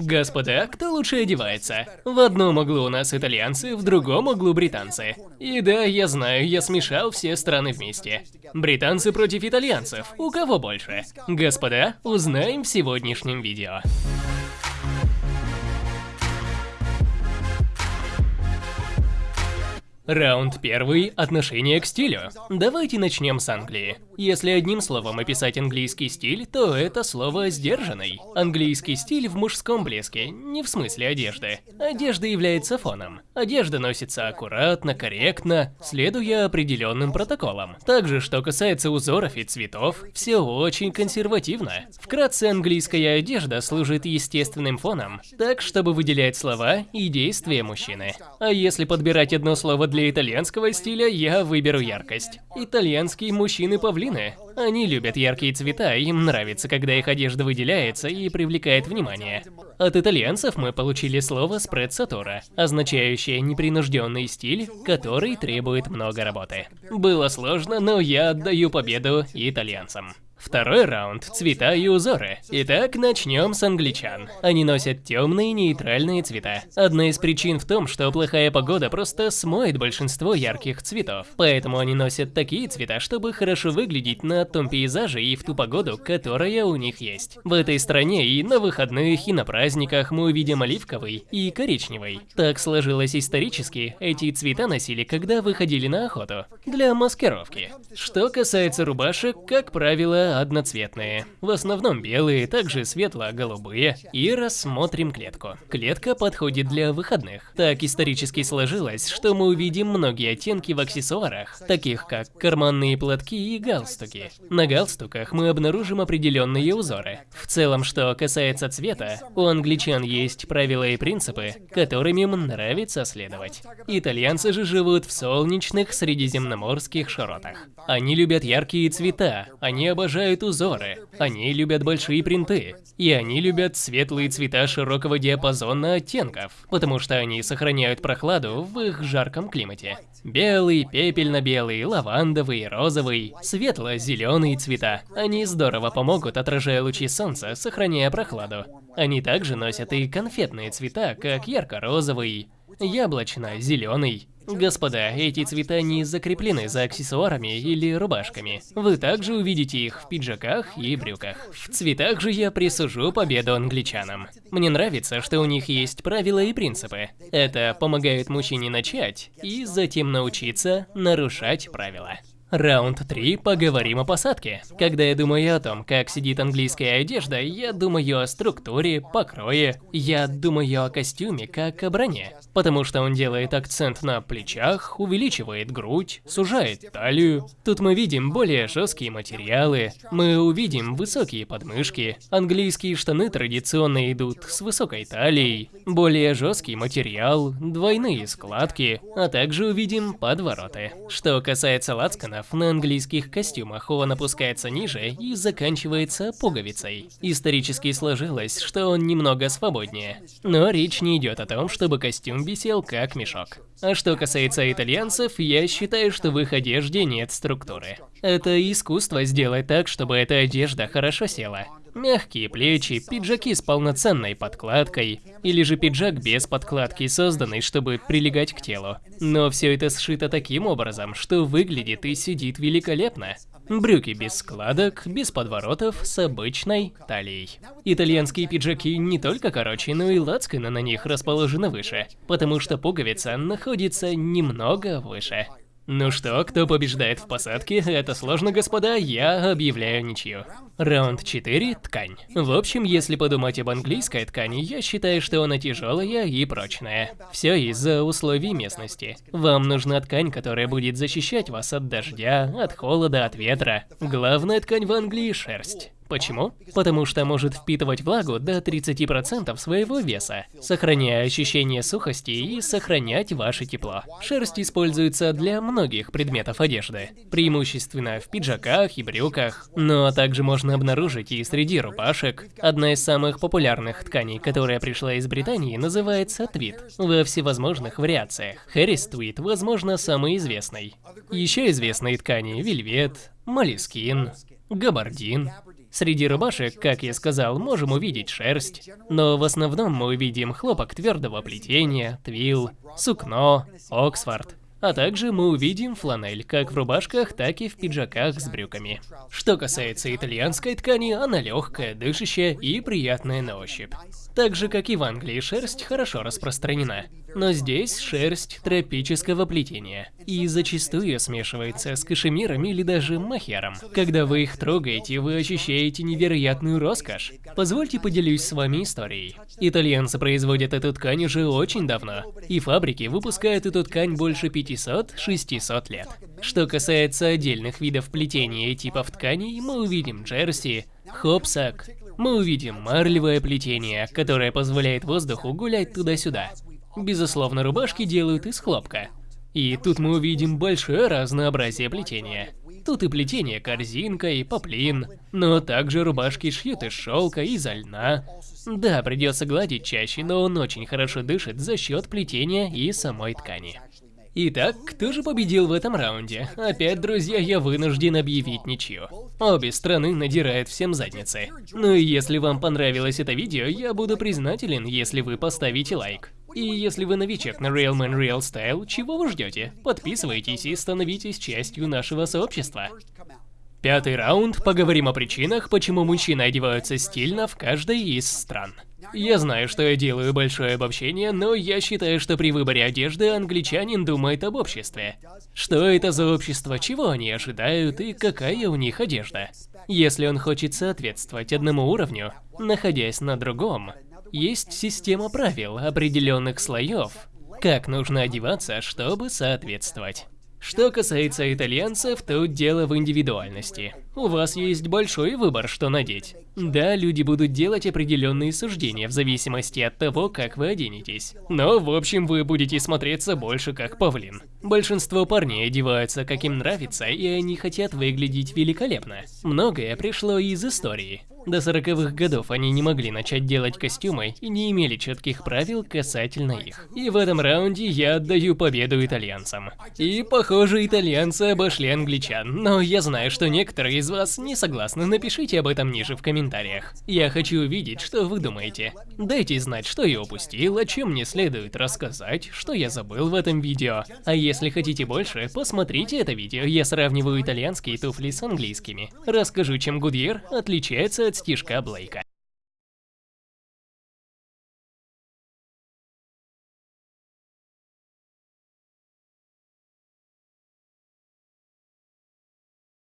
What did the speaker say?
Господа, кто лучше одевается? В одном углу у нас итальянцы, в другом углу британцы. И да, я знаю, я смешал все страны вместе. Британцы против итальянцев. У кого больше? Господа, узнаем в сегодняшнем видео. Раунд первый – отношение к стилю. Давайте начнем с Англии. Если одним словом описать английский стиль, то это слово «сдержанный». Английский стиль в мужском блеске, не в смысле одежды. Одежда является фоном. Одежда носится аккуратно, корректно, следуя определенным протоколам. Также, что касается узоров и цветов, все очень консервативно. Вкратце, английская одежда служит естественным фоном, так, чтобы выделять слова и действия мужчины. А если подбирать одно слово для для итальянского стиля я выберу яркость. Итальянские мужчины-павлины. Они любят яркие цвета, им нравится, когда их одежда выделяется и привлекает внимание. От итальянцев мы получили слово спредсатора, означающее непринужденный стиль, который требует много работы. Было сложно, но я отдаю победу итальянцам. Второй раунд – цвета и узоры. Итак, начнем с англичан. Они носят темные нейтральные цвета. Одна из причин в том, что плохая погода просто смоет большинство ярких цветов. Поэтому они носят такие цвета, чтобы хорошо выглядеть на том пейзаже и в ту погоду, которая у них есть. В этой стране и на выходных, и на праздниках мы увидим оливковый и коричневый. Так сложилось исторически, эти цвета носили, когда выходили на охоту. Для маскировки. Что касается рубашек, как правило, одноцветные. В основном белые, также светло-голубые. И рассмотрим клетку. Клетка подходит для выходных. Так исторически сложилось, что мы увидим многие оттенки в аксессуарах, таких как карманные платки и галстуки. На галстуках мы обнаружим определенные узоры. В целом, что касается цвета, у англичан есть правила и принципы, которыми им нравится следовать. Итальянцы же живут в солнечных средиземноморских широтах. Они любят яркие цвета, они обожают обожают узоры, они любят большие принты, и они любят светлые цвета широкого диапазона оттенков, потому что они сохраняют прохладу в их жарком климате. Белый, пепельно-белый, лавандовый, розовый, светло-зеленые цвета. Они здорово помогут, отражая лучи солнца, сохраняя прохладу. Они также носят и конфетные цвета, как ярко-розовый, яблочно-зеленый. Господа, эти цвета не закреплены за аксессуарами или рубашками. Вы также увидите их в пиджаках и брюках. В цветах же я присужу победу англичанам. Мне нравится, что у них есть правила и принципы. Это помогает мужчине начать и затем научиться нарушать правила. Раунд 3. Поговорим о посадке. Когда я думаю о том, как сидит английская одежда, я думаю о структуре, покрое. Я думаю о костюме, как о броне. Потому что он делает акцент на плечах, увеличивает грудь, сужает талию. Тут мы видим более жесткие материалы. Мы увидим высокие подмышки. Английские штаны традиционно идут с высокой талией. Более жесткий материал, двойные складки, а также увидим подвороты. Что касается лацкана, размеров на английских костюмах он опускается ниже и заканчивается пуговицей. Исторически сложилось, что он немного свободнее. Но речь не идет о том, чтобы костюм висел как мешок. А что касается итальянцев, я считаю, что в их одежде нет структуры. Это искусство сделать так, чтобы эта одежда хорошо села. Мягкие плечи, пиджаки с полноценной подкладкой, или же пиджак без подкладки, созданный, чтобы прилегать к телу. Но все это сшито таким образом, что выглядит и сидит великолепно. Брюки без складок, без подворотов, с обычной талией. Итальянские пиджаки не только короче, но и лацканы на них расположены выше, потому что пуговица находится немного выше. Ну что, кто побеждает в посадке? Это сложно, господа, я объявляю ничью. Раунд 4. Ткань. В общем, если подумать об английской ткани, я считаю, что она тяжелая и прочная. Все из-за условий местности. Вам нужна ткань, которая будет защищать вас от дождя, от холода, от ветра. Главная ткань в Англии – шерсть. Почему? Потому что может впитывать влагу до 30% своего веса, сохраняя ощущение сухости и сохранять ваше тепло. Шерсть используется для многих предметов одежды, преимущественно в пиджаках и брюках, но также можно обнаружить и среди рубашек. Одна из самых популярных тканей, которая пришла из Британии, называется твит, во всевозможных вариациях. Хэрис твит, возможно, самый известный. Еще известные ткани – вельвет, молескин, габардин, Среди рубашек, как я сказал, можем увидеть шерсть, но в основном мы увидим хлопок твердого плетения, твил, сукно, оксфорд. А также мы увидим фланель как в рубашках, так и в пиджаках с брюками. Что касается итальянской ткани, она легкая, дышащая и приятная на ощупь. Так же, как и в Англии, шерсть хорошо распространена. Но здесь шерсть тропического плетения и зачастую смешивается с кашемиром или даже махером. Когда вы их трогаете, вы ощущаете невероятную роскошь. Позвольте поделюсь с вами историей. Итальянцы производят эту ткань уже очень давно, и фабрики выпускают эту ткань больше 500-600 лет. Что касается отдельных видов плетения и типов тканей, мы увидим джерси, хопсак, мы увидим марлевое плетение, которое позволяет воздуху гулять туда-сюда. Безусловно, рубашки делают из хлопка. И тут мы увидим большое разнообразие плетения. Тут и плетение корзинка, и поплин, но также рубашки шьют из шелка, из льна. Да, придется гладить чаще, но он очень хорошо дышит за счет плетения и самой ткани. Итак, кто же победил в этом раунде? Опять, друзья, я вынужден объявить ничью. Обе страны надирают всем задницы. Ну и если вам понравилось это видео, я буду признателен, если вы поставите лайк. И если вы новичок на Real Man Real Style, чего вы ждете? Подписывайтесь и становитесь частью нашего сообщества. Пятый раунд. Поговорим о причинах, почему мужчины одеваются стильно в каждой из стран. Я знаю, что я делаю большое обобщение, но я считаю, что при выборе одежды англичанин думает об обществе. Что это за общество, чего они ожидают и какая у них одежда. Если он хочет соответствовать одному уровню, находясь на другом, есть система правил, определенных слоев, как нужно одеваться, чтобы соответствовать. Что касается итальянцев, тут дело в индивидуальности. У вас есть большой выбор, что надеть. Да, люди будут делать определенные суждения в зависимости от того, как вы оденетесь. Но, в общем, вы будете смотреться больше как павлин. Большинство парней одеваются, как им нравится, и они хотят выглядеть великолепно. Многое пришло из истории. До 40-х годов они не могли начать делать костюмы и не имели четких правил касательно их. И в этом раунде я отдаю победу итальянцам. И, похоже, итальянцы обошли англичан, но я знаю, что некоторые из вас не согласны, напишите об этом ниже в комментариях. Я хочу увидеть, что вы думаете. Дайте знать, что я упустил, о чем мне следует рассказать, что я забыл в этом видео. А если хотите больше, посмотрите это видео, я сравниваю итальянские туфли с английскими. Расскажу, чем Гудьер отличается от стишка Блейка.